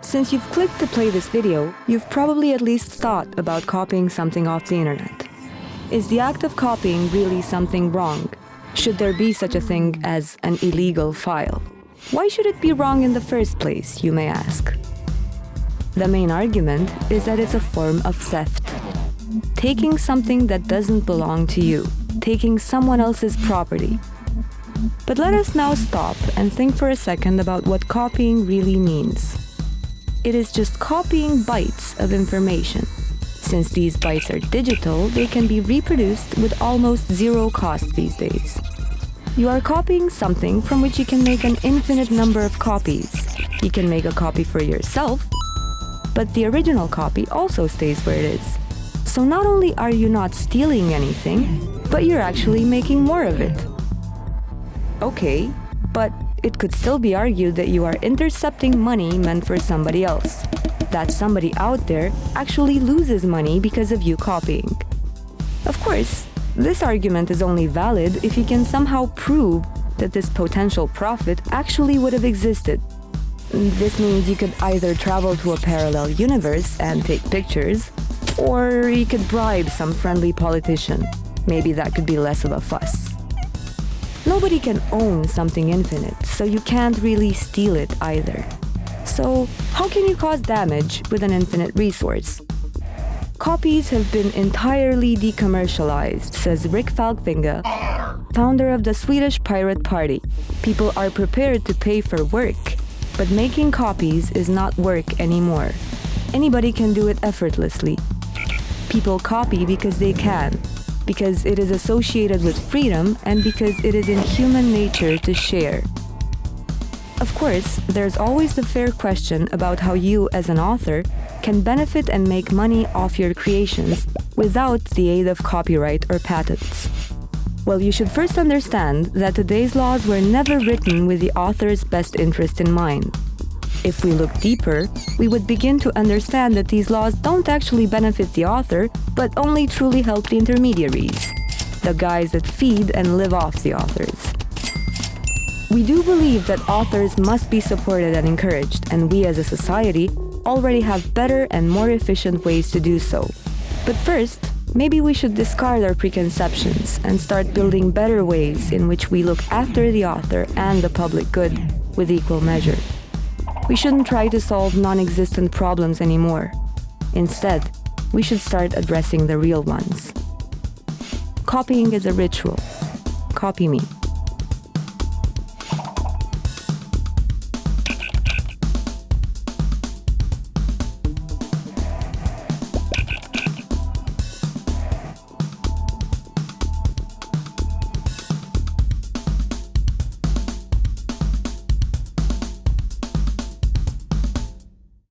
Since you've clicked to play this video, you've probably at least thought about copying something off the internet. Is the act of copying really something wrong? Should there be such a thing as an illegal file? Why should it be wrong in the first place, you may ask? The main argument is that it's a form of theft. Taking something that doesn't belong to you, taking someone else's property. But let us now stop and think for a second about what copying really means. It is just copying bytes of information. Since these bytes are digital, they can be reproduced with almost zero cost these days. You are copying something from which you can make an infinite number of copies. You can make a copy for yourself, but the original copy also stays where it is. So not only are you not stealing anything, but you're actually making more of it. Okay, but it could still be argued that you are intercepting money meant for somebody else. That somebody out there actually loses money because of you copying. Of course, this argument is only valid if you can somehow prove that this potential profit actually would have existed. This means you could either travel to a parallel universe and take pictures, or you could bribe some friendly politician. Maybe that could be less of a fuss. Nobody can own something infinite, so you can't really steal it either. So, how can you cause damage with an infinite resource? Copies have been entirely decommercialized, says Rick Falkvinge, founder of the Swedish Pirate Party. People are prepared to pay for work, but making copies is not work anymore. Anybody can do it effortlessly. People copy because they can, because it is associated with freedom and because it is in human nature to share. Of course, there's always the fair question about how you, as an author, can benefit and make money off your creations without the aid of copyright or patents. Well, you should first understand that today's laws were never written with the author's best interest in mind. If we look deeper, we would begin to understand that these laws don't actually benefit the author, but only truly help the intermediaries, the guys that feed and live off the authors. We do believe that authors must be supported and encouraged, and we as a society already have better and more efficient ways to do so. But first, maybe we should discard our preconceptions and start building better ways in which we look after the author and the public good with equal measure. We shouldn't try to solve non-existent problems anymore. Instead, we should start addressing the real ones. Copying is a ritual. Copy me.